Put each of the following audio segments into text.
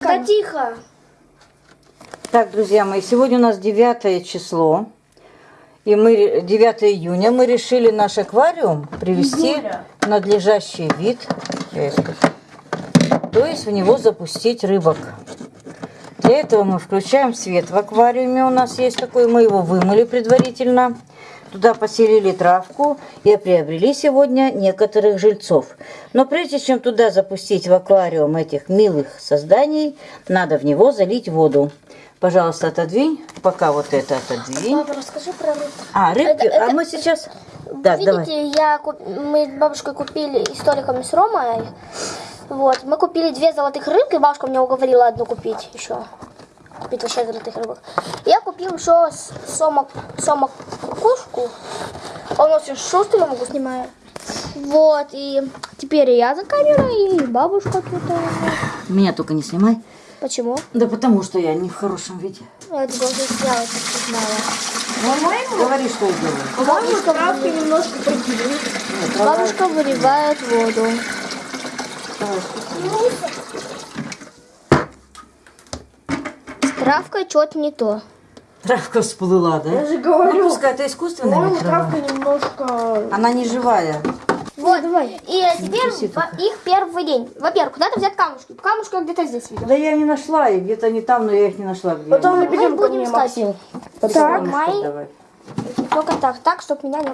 Да тихо. Так, друзья мои, сегодня у нас 9 число. И мы 9 июня мы решили наш аквариум привести Июля. в надлежащий вид. То есть в него запустить рыбок. Для этого мы включаем свет в аквариуме. У нас есть такой, мы его вымыли предварительно. Туда поселили травку и приобрели сегодня некоторых жильцов. Но прежде чем туда запустить в аквариум этих милых созданий, надо в него залить воду. Пожалуйста, отодвинь. Пока вот это отодвинь. Папа, расскажи про рыбку. А, рыбки, Это- а это- мы сейчас... Так, Видите, давай. я куп- мы с бабушкой купили и с Толиком и с Ромой. Вот, мы купили две золотых рыбки, бабушка меня уговорила одну купить еще. Купить вообще золотых рыбок. Я купил еще сомок, сомок кукушку. Он очень шустрый, я могу снимать. Вот, и теперь я за камерой, и бабушка тут. Меня только не снимай. Почему? Да потому что я не в хорошем виде. Я это должна сделать, как ты знала. Говори, что я делаю. Бабушка, Травка немножко прикидывает. Нет, трава- бабушка выливает воду. давай, С травкой что-то не то. Травка всплыла, да? Я же говорю, Ну, пускай это искусственная по-моему, трава. травка немножко... Она не живая. Вот, давай. И теперь их первый день. Во-первых, куда-то взять камушки. Камушки я где-то здесь видел. Да я не нашла их, где-то не там, но я их не нашла. Где Потом мы бегем ко будем мне, искать. Максим. Так, Ну, мои- давай. Только так, так, чтобы меня не...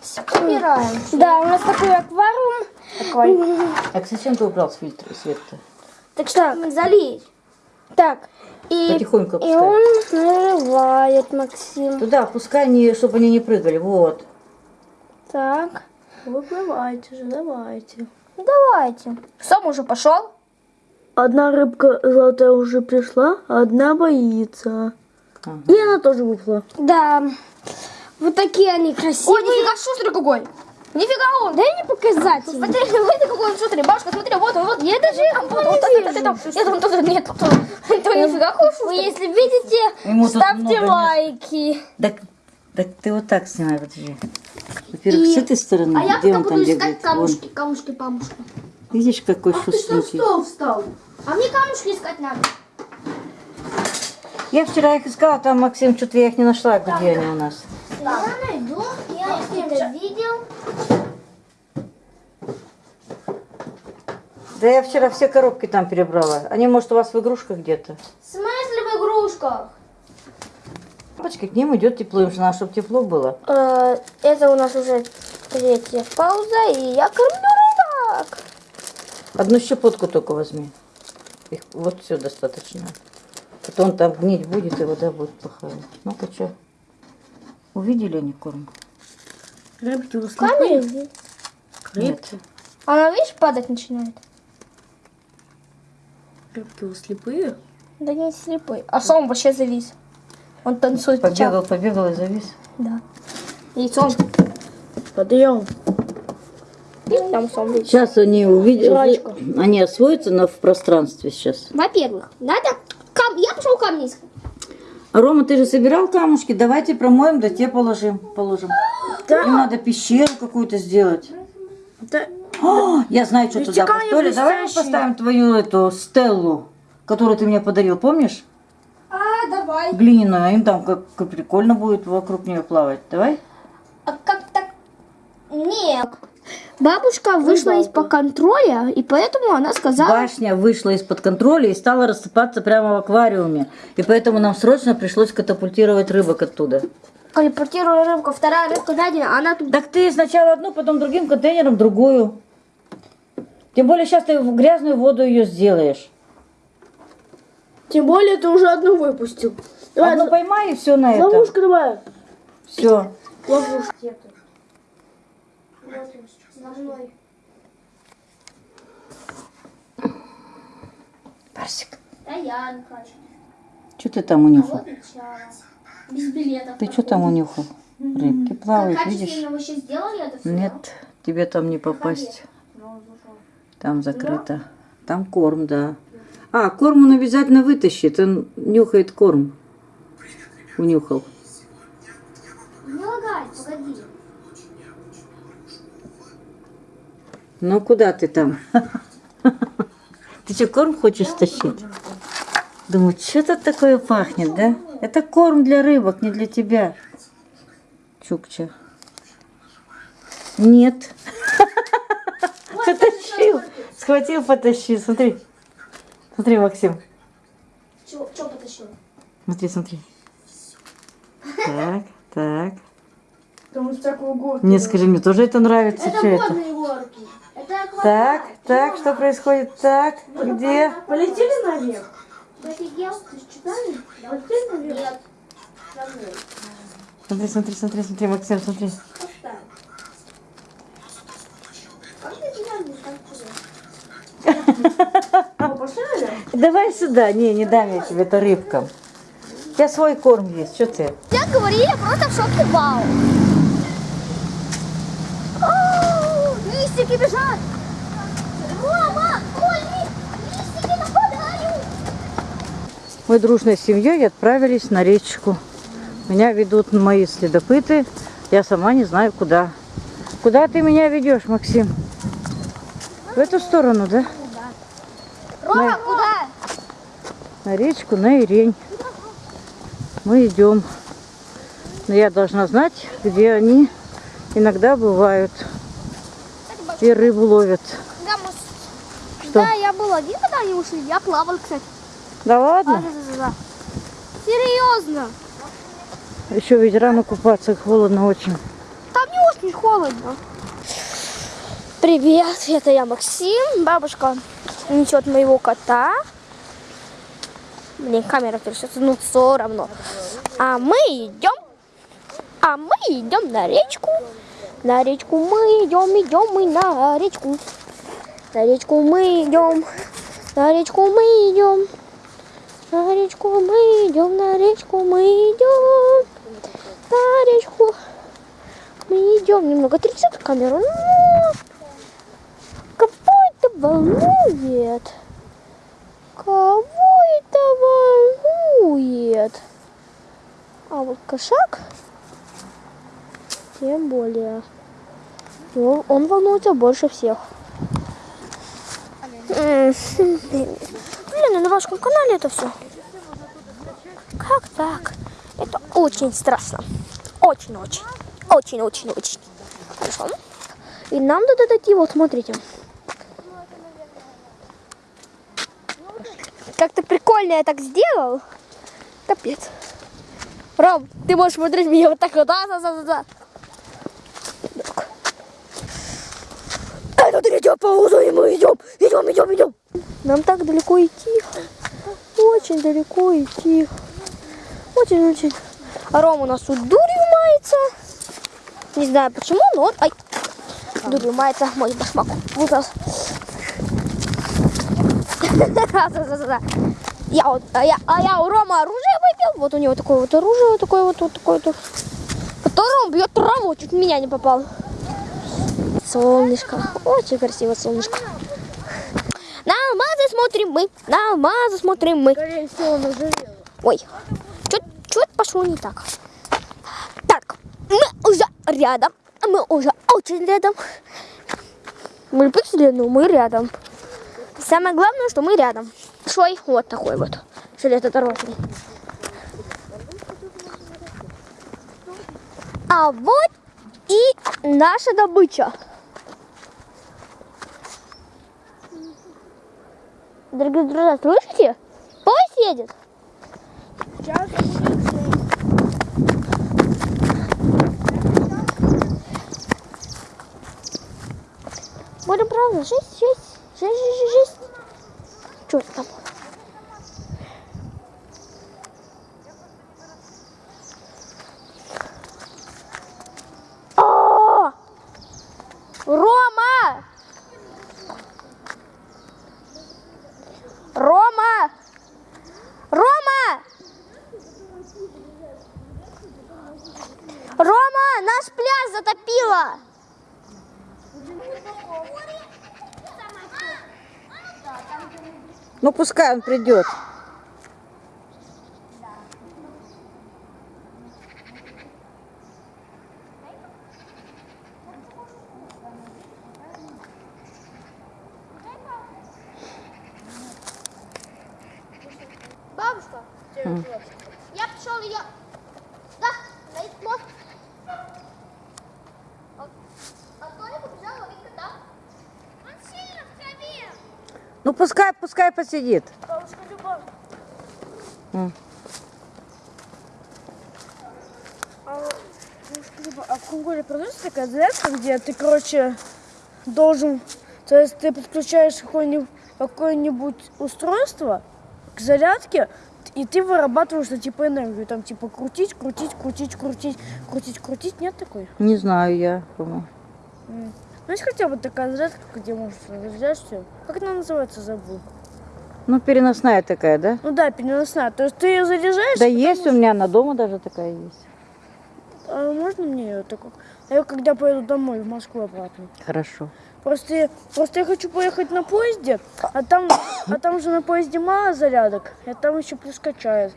Собираем. Да, у нас такой аквариум. Так зачем ты убрал с фильтра свет-то? Так что, залить. Так, И, Потихоньку и пускай. он наливает, Максим. Туда, пускай они, чтобы они не прыгали. Вот. Так. Выплывайте же, давайте. давайте. Сом уже пошел. Одна рыбка золотая уже пришла, а одна боится. Ага. И она тоже выплыла. Да. Вот такие они Ой, красивые. нифига шустрый какой. Нифига он. Дай не показать. Смотри, смотри, какой он шустрый. Бабушка, смотри, вот он, вот. Я даже вот, вот, вот, Нет, он тут, нет, тут. То нифига какой Вы если видите, ставьте лайки. Так, так ты вот так снимай, подожди. Во-первых, с этой стороны, А я где пока он буду там искать бегает? камушки, камушки, камушки. Вон. Видишь, какой шустренький. встал? А мне камушки искать надо. Я вчера их искала, там, Максим, что-то я их не нашла, где они у нас. Я найду, я видел. Да я вчера все коробки там перебрала. Они, может, у вас в игрушках где-то? В смысле в игрушках? Папочка, к ним идет тепло, им же надо, чтобы тепло было. Э, Это у нас уже третья пауза, и я кормлю рыбок. Одну щепотку только возьми. Их вот все достаточно. Потом там гнить будет, и вода будет плохая. Ну-ка, что? Увидели они корм? Рыбки у Камень? Нет. Она, видишь, падать начинает. Рыбки у слепые? Да не слепой. А сом вообще завис. Он танцует. Побегал, побегал и завис. Да. Яйцом. Подъем. Там сом видишь. Сейчас они увидят, Жрачка. они освоятся на, в пространстве сейчас. Во-первых, надо... Кам... Я пошел камни искать. А Рома, ты же собирал камушки? Давайте промоем, да те положим. положим. Им надо пещеру какую-то сделать. Да. О, я знаю, что туда поставили. Давай мы поставим твою эту стеллу, которую ты мне подарил, помнишь? А, давай. Глиняную, а им там как, как прикольно будет вокруг нее плавать. Давай? А как так? Нет. Бабушка вышла из-под контроля, и поэтому она сказала... Башня вышла из-под контроля и стала рассыпаться прямо в аквариуме. И поэтому нам срочно пришлось катапультировать рыбок оттуда. Телепортируя рыбку, вторая рыбка найдена, она тут... Так ты сначала одну, потом другим контейнером другую. Тем более сейчас ты в грязную воду ее сделаешь. Тем более ты уже одну выпустил. Давай, Одну поймай и все на это. ловушку давай. Все. Ловушку. Барсик, Стоянка. что ты там унюхал? Без билетов. Ты что там унюхал? Рыбки плавают, видишь? Сделали это все? Нет, тебе там не попасть. Там закрыто. Там корм, да. А, корм он обязательно вытащит. Он нюхает корм. Унюхал. Не лагай, погоди. Ну куда ты там? Ты что, корм хочешь стащить? Думаю, что тут такое пахнет, да? Это корм для рыбок, не для тебя. Чукча. Нет. Потащил. Схватил, потащил. Смотри. Смотри, Максим. Что потащил? Смотри, смотри. Так, так. Не скажи, мне тоже это нравится. Это это? горки. Это. Так, так, что происходит? Так, где? Полетели наверх? Смотри, смотри, смотри, смотри, Максим, смотри. Давай сюда. Не, не дам я тебе, это рыбкам. У тебя свой корм есть, что ты? Я говорю, я просто в шоке, вау. Листики бежат. Рома, ой, ли- листики нападают. Мы дружной семьей отправились на речку. Меня ведут мои следопыты. Я сама не знаю куда. Куда ты меня ведешь, Максим? В эту сторону, да? Рома, куда? На речку, на Ирень. Мы идем. Но я должна знать, где они иногда бывают. И рыбу ловят. Да, мы- Что? Да, я был один, когда они ушли. Я плавал, кстати. Да ладно? Серьезно. Еще ведь рано купаться, холодно очень. Там не очень холодно. Привет, это я Максим. Бабушка несет моего кота. Блин, камера трясется, ну все равно. А мы идем, а мы идем на речку. На речку мы идем, идем мы на речку. На речку мы идем, на речку мы идем. На речку мы идем, на речку мы идем. На речку мы идем. Немного трясет камеру, но кого это волнует? Кого это волнует? А вот кошак, тем более. Его- Он волнуется больше всех. М, Блин, на вашем канале это все. Как так? Это очень страшно. Очень-очень. Очень-очень-очень. Хорошо. И нам надо дойти, вот смотрите. Как ты прикольно я так сделал. Капец. Ром, ты можешь смотреть меня вот так вот. Да, да, да, да, да. Так. Пауза, и мы идем, идем, идем, идем. Нам так далеко идти. Очень далеко идти. Очень-очень. А Ром у нас тут дурью мается. Не знаю почему, но он... Ай, дурью мается мой башмак. Вот. Да-да-да. Я вот, а я, а я у Рома оружие выбил. Вот у него такое вот оружие, вот такое вот, вот такое вот. Которым он бьет траву, чуть меня не попал. Солнышко. Очень красиво солнышко. На алмазы смотрим мы, на алмазы смотрим мы. Ой, что-то пошло не так. Так, мы уже рядом. Мы уже очень рядом. Мы пиксели, но мы рядом. Самое главное, что мы рядом. Шой вот такой вот. Железнодорожный. А вот и наша добыча. Дорогие друзья, слышите? Поезд едет. Сейчас Будем правда, жесть, жесть, жесть, жесть, жесть. Что это там? О! Рома! Рома! Рома! Рома, наш пляж затопило! Ну, пускай он придет. бабушка. Я пішов ее. Да, стоит мост. А а Толя побежал ловить кота. Он сильно в траве. Ну пускай, пускай посидит. Бабушка. А, а в Конголе продается такая зарядка, где ты, короче, должен... То есть ты подключаешь какое-нибудь, какое-нибудь устройство к зарядке, и ты вырабатываешь, ну, типа, энергию. Там, типа, крутить, крутить, крутить, крутить, крутить, крутить. Нет такой? Не знаю я, по-моему. Ну, есть хотя бы такая зарядка, где можно разряжать все. Как она называется, забыл. Ну, переносная такая, да? Ну да, переносная. То есть ты ее заряжаешь, Да есть у меня на дома даже такая есть. а можно мне ее такую? Я когда поеду домой, в Москву обратно. Хорошо. Просто, я- просто я хочу поехать на поезде, а там, а там же на поезде мало зарядок, и там еще плюс качает.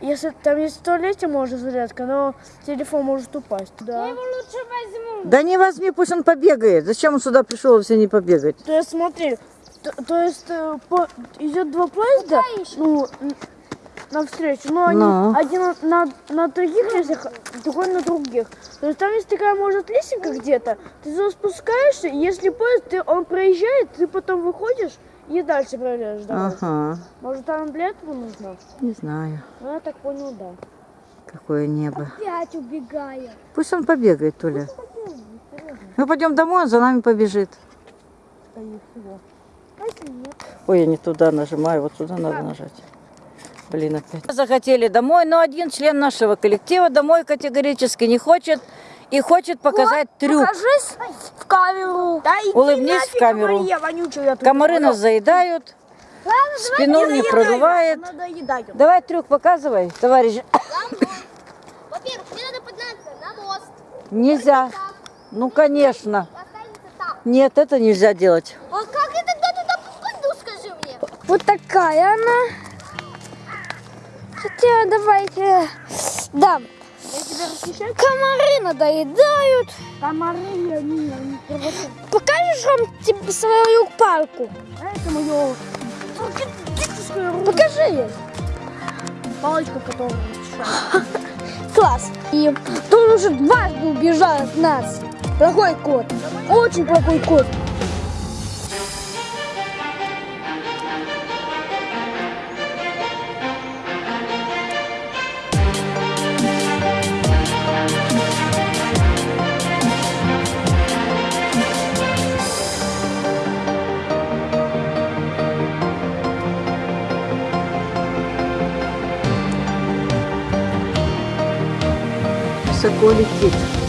Если там есть в туалете можно зарядка, но телефон может упасть. Да. лучше возьму. Да не возьми, пусть он побегает. Зачем он сюда пришел, если не побегать? То есть смотри, то, то есть по- идет два поезда, ну, навстречу, но они Ну. один на, на, других лестницах, другой на других. То есть там есть такая, может, лесенка где-то, ты туда спускаешься, и если поезд, ты, он проезжает, ты потом выходишь и дальше проезжаешь дорогу. Ага, Может, там этого нужно? не знаю, Ну, я так понял, да. какое небо. Опять убегаю. Пусть он побегает, Толя. Мы пойдем домой, он за нами побежит. Ой, я не туда нажимаю, вот сюда надо нажать. Блин, опять. Захотели домой, но один член нашего коллектива домой категорически не хочет и хочет показать трюк. Покажись в камеру. Да Улыбнись в камеру. Мария вонючая, Комары нас заедают, спину не продувает. Надоедаю. Давай трюк показывай, товарищ. Во-первых, мне надо подняться на мост. Нельзя. Ну, конечно. Нет, это нельзя делать. А как я тогда туда попаду, скажи мне? Вот такая она. Хотя давайте дам. Тебя расхищаю? Комары надоедают. Комары, они, они провоцируют. Покажешь вам тебе свою палку? А это мое. Покажи ей. Палочка, которая расхищает. Класс. И тут уже дважды убежал от нас. Плохой кот. Очень плохой кот. Летит.